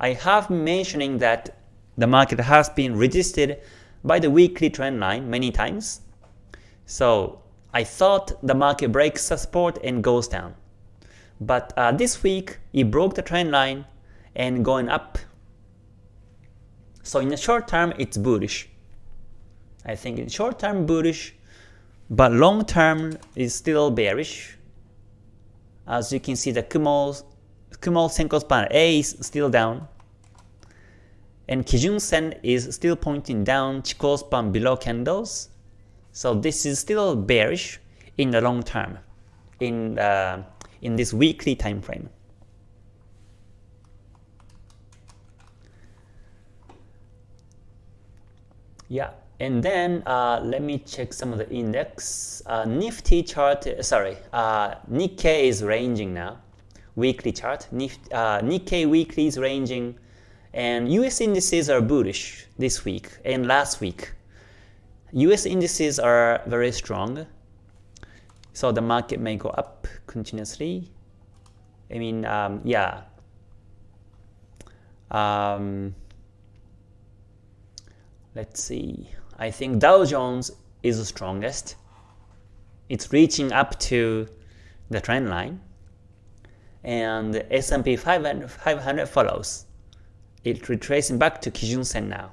I have mentioning that the market has been resisted by the weekly trend line many times. So I thought the market breaks the support and goes down. But uh, this week, it broke the trend line and going up. So in the short term, it's bullish. I think in short term bullish, but long term is still bearish. As you can see, the Kumo, Kumo Senko span A is still down. And Kijun Sen is still pointing down, Chikou span below candles. So this is still bearish in the long term. in uh, in this weekly time frame. Yeah, and then uh, let me check some of the index. Uh, Nifty chart, sorry, uh, Nikkei is ranging now. Weekly chart. Nif uh, Nikkei weekly is ranging, and US indices are bullish this week and last week. US indices are very strong, so the market may go up continuously. I mean, um, yeah. Um, let's see. I think Dow Jones is the strongest. It's reaching up to the trend line. And S&P 500, 500 follows. It's retracing back to Kijun Sen now.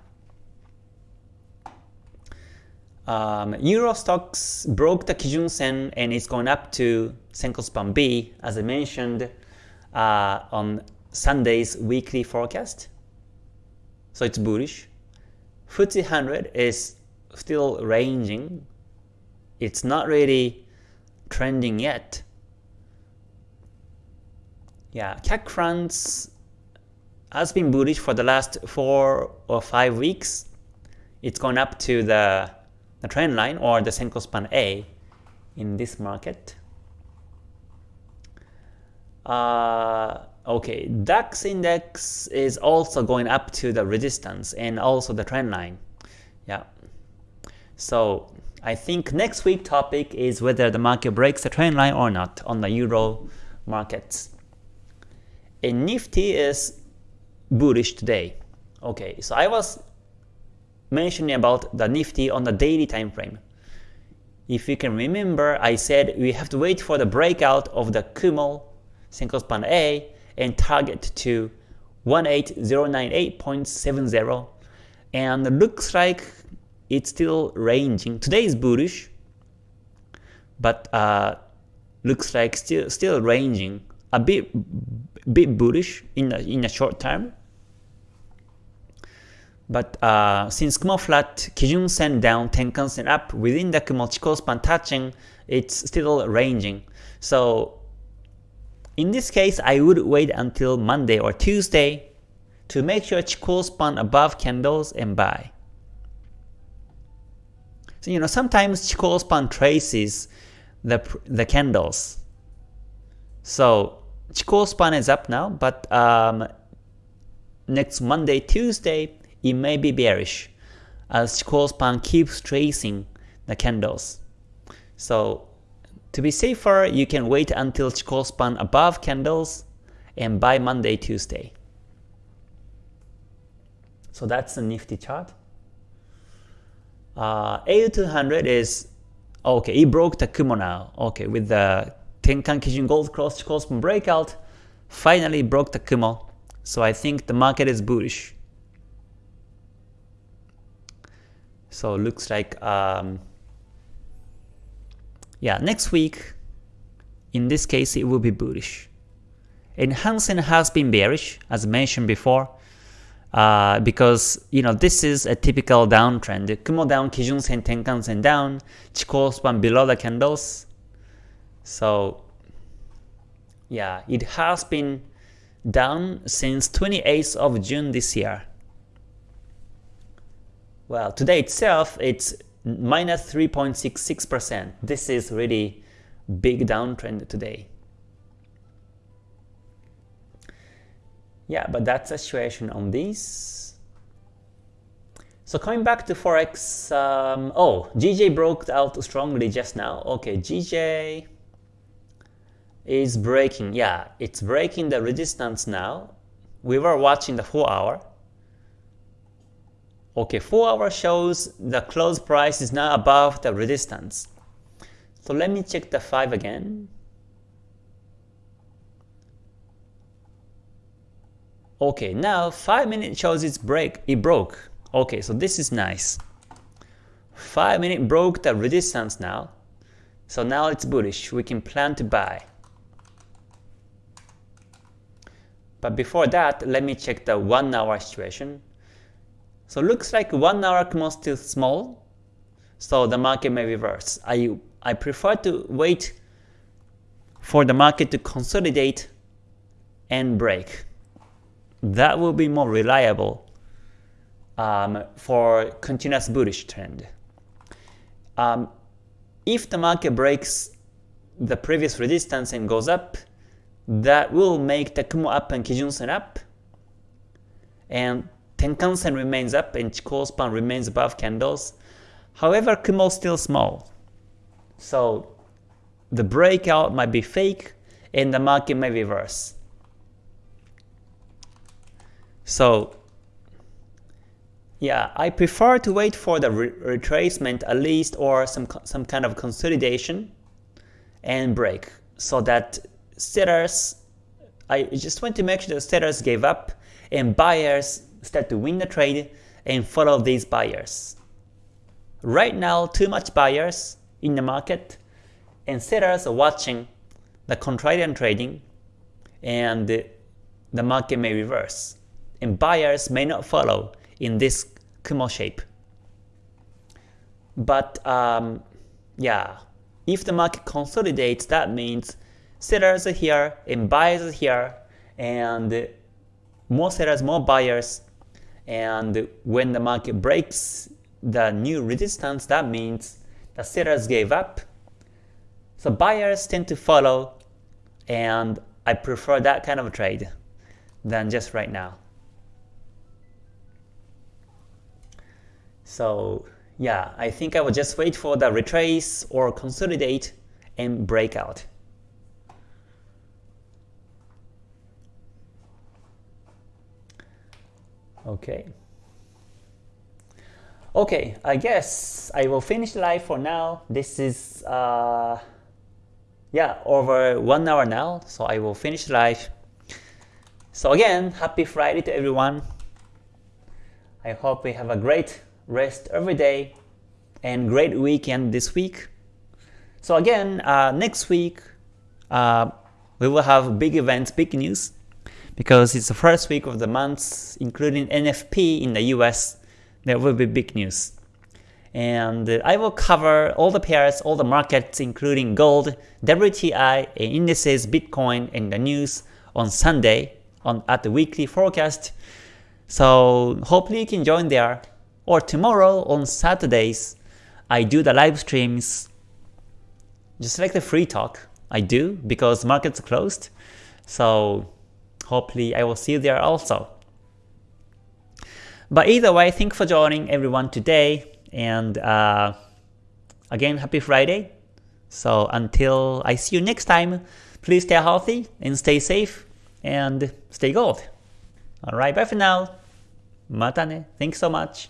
Um, Euro Stoxx broke the Kijun Sen and it's going up to Senko Span B as I mentioned uh, on Sunday's weekly forecast. So it's bullish. FTSE 100 is still ranging. It's not really trending yet. Yeah, CAC France has been bullish for the last 4 or 5 weeks. It's gone up to the, the trend line or the Senko Span A in this market. Uh, Okay, DAX index is also going up to the resistance and also the trend line. Yeah. So I think next week topic is whether the market breaks the trend line or not on the euro markets. And Nifty is bullish today. Okay, so I was mentioning about the Nifty on the daily time frame. If you can remember, I said we have to wait for the breakout of the Kumo Senko Span A and target to 18098.70 and looks like it's still ranging. Today is bullish, but uh, looks like still still ranging a bit bit bullish in the, in a short term. But uh, since Kumo flat, Kijun Sen down, Tenkan Sen up, within the Kumo Chikou touching, it's still ranging. So in this case, I would wait until Monday or Tuesday to make sure Chikou span above candles and buy. So you know sometimes Chikou span traces the the candles. So Chikou span is up now, but um, next Monday, Tuesday, it may be bearish as Chikou span keeps tracing the candles. So to be safer, you can wait until Chikou span above candles and buy Monday, Tuesday. So that's the Nifty chart. Uh, AU200 is, okay, it broke the Kumo now. Okay, with the Tenkan Kijun Gold Cross Chikou span breakout, finally broke the Kumo. So I think the market is bullish. So looks like um, yeah, next week, in this case, it will be bullish. And Hang Seng has been bearish, as mentioned before, uh, because you know this is a typical downtrend. Kumo down, Kijun Sen, Tenkan Sen down, Chikou span below the candles. So yeah, it has been down since 28th of June this year. Well, today itself, it's minus 3.66%. This is really big downtrend today. Yeah, but that's the situation on these. So coming back to Forex, um, oh, GJ broke out strongly just now. Okay, GJ is breaking. Yeah, it's breaking the resistance now. We were watching the 4 hour. Okay, 4 hour shows the close price is now above the resistance. So let me check the 5 again. Okay, now 5 minute shows it's break, it broke. Okay, so this is nice. 5 minute broke the resistance now. So now it's bullish, we can plan to buy. But before that, let me check the 1 hour situation. So looks like 1 hour Kumo still small, so the market may reverse. I, I prefer to wait for the market to consolidate and break. That will be more reliable um, for continuous bullish trend. Um, if the market breaks the previous resistance and goes up, that will make the Kumo up and Kijun Sen up, and Tenkan Sen remains up and Chikou span remains above candles. However, Kumo still small. So the breakout might be fake and the market may reverse. So yeah, I prefer to wait for the re retracement at least or some some kind of consolidation and break so that sellers I just want to make sure that sellers gave up and buyers start to win the trade and follow these buyers. Right now, too much buyers in the market and sellers are watching the contrarian trading and the market may reverse and buyers may not follow in this Kumo shape. But um, yeah, if the market consolidates, that means sellers are here and buyers are here and more sellers, more buyers and when the market breaks the new resistance, that means the sellers gave up. So buyers tend to follow and I prefer that kind of trade than just right now. So yeah, I think I will just wait for the retrace or consolidate and breakout. Okay. Okay, I guess I will finish live for now. This is uh, yeah over one hour now, so I will finish live. So again, happy Friday to everyone. I hope we have a great rest every day and great weekend this week. So again, uh, next week uh, we will have big events, big news because it's the first week of the month, including NFP in the US, there will be big news. And uh, I will cover all the pairs, all the markets, including gold, WTI, indices, Bitcoin, and the news on Sunday on at the weekly forecast. So hopefully you can join there. Or tomorrow on Saturdays, I do the live streams, just like the free talk. I do because markets closed. So Hopefully I will see you there also. But either way, thanks for joining everyone today, and uh, again, happy Friday. So until I see you next time, please stay healthy and stay safe and stay gold. Alright, bye for now. Mata ne. Thanks so much.